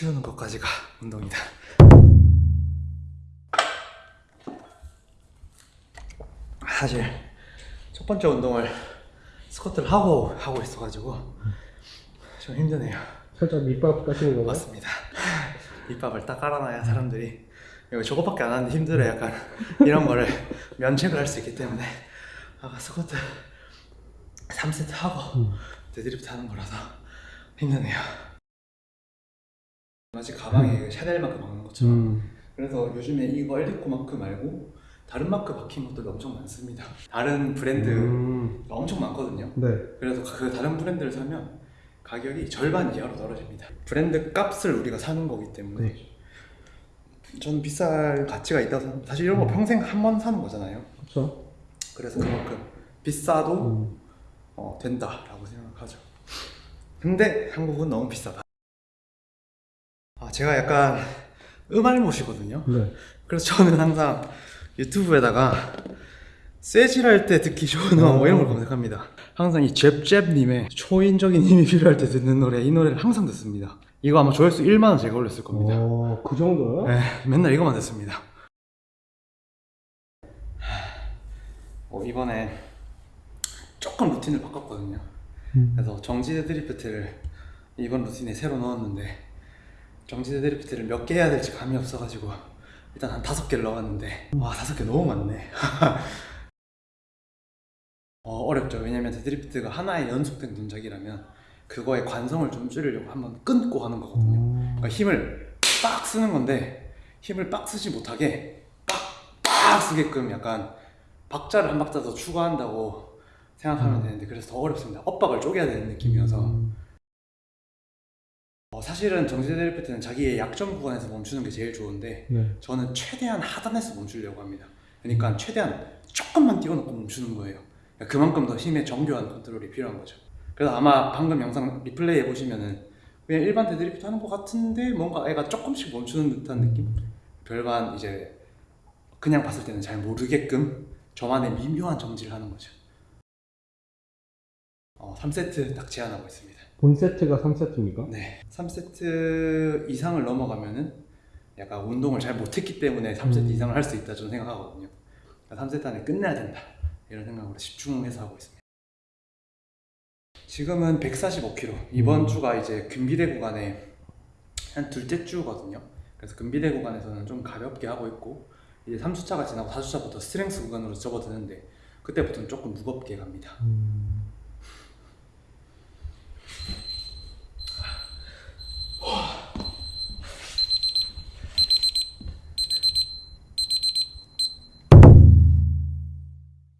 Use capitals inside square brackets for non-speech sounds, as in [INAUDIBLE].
치우는 것까지가 운동이다. 사실 첫 번째 운동을 스쿼트를 하고 하고 있어가지고 좀 힘드네요. 살짝 밑밥 까시는 건가요? 맞습니다. [LAUGHS] 밑밥을 딱 깔아놔야 사람들이 이거 저거밖에 안 하는데 힘들어 약간 이런 거를 면책을 할 수 있기 때문에 아까 스쿼트 3세트 하고 음. 데드리프트 하는 거라서 힘드네요. 마치 가방에 샤넬 마크 박는 것처럼 음. 그래서 요즘에 이거 엘리코 마크 말고 다른 마크 박힌 것들도 엄청 많습니다. 다른 브랜드가 음. 엄청 많거든요. 네. 그래서 그 다른 브랜드를 사면 가격이 절반 이하로 떨어집니다. 브랜드 값을 우리가 사는 거기 때문에 저는 비쌀 가치가 있다고 생각합니다. 사실 이런 거 평생 한 번 사는 거잖아요. 그렇죠. 그래서 그만큼 비싸도 음. 어, 된다라고 생각하죠. 근데 한국은 너무 비싸다. 아, 제가 약간 음알못이거든요. 네. 그래서 저는 항상 유튜브에다가 쇠질할 때 듣기 좋은 음악 뭐 이런 걸 검색합니다. 항상 이 잽잽님의 초인적인 힘이 필요할 때 듣는 노래 이 노래를 항상 듣습니다. 이거 아마 조회수 1만 원 제가 올렸을 겁니다. 어, 그 정도요? 네, 맨날 이거만 듣습니다. 어, 이번에 조금 루틴을 바꿨거든요. 음. 그래서 정지 데드리프트를 이번 루틴에 새로 넣었는데 정지 데드리프트를 몇 개 해야 될지 감이 없어가지고 일단 한 다섯 개를 넣었는데 와 다섯 개 너무 많네. [LAUGHS] 어, 어렵죠. 왜냐면 데드리프트가 하나의 연속된 동작이라면 그거의 관성을 좀 줄이려고 한번 끊고 하는 거거든요. 음. 그러니까 힘을 빡 쓰는 건데 힘을 빡 쓰지 못하게 빡 빡 쓰게끔 약간 박자를 한 박자 더 추가한다고 생각하면 되는데 그래서 더 어렵습니다. 엇박을 쪼개야 되는 느낌이어서 음. 어, 사실은 정지 데드리프트는 자기의 약점 구간에서 멈추는 게 제일 좋은데 네. 저는 최대한 하단에서 멈추려고 합니다. 그러니까 최대한 조금만 띄워놓고 멈추는 거예요. 그러니까 그만큼 더 힘의 정교한 컨트롤이 필요한 거죠. 그래서 아마 방금 영상 리플레이 해보시면은 그냥 일반 데드리프트 하는 것 같은데 뭔가 애가 조금씩 멈추는 듯한 느낌? 별반 이제 그냥 봤을 때는 잘 모르게끔 저만의 미묘한 정지를 하는 거죠. 어, 3세트 딱 제한하고 있습니다. 본 세트가 3세트입니까? 네. 3세트 이상을 넘어가면은 약간 운동을 잘 못했기 때문에 3세트 음. 이상을 할 수 있다 저는 생각하거든요. 3세트 안에 끝내야 된다. 이런 생각으로 집중해서 하고 있습니다. 지금은 145kg. 이번 음. 주가 이제 금비대 구간에 한 둘째 주거든요. 그래서 금비대 구간에서는 좀 가볍게 하고 있고 이제 3주차가 지나고 4주차부터 스트렝스 구간으로 접어드는데 그때부터는 조금 무겁게 갑니다. 음.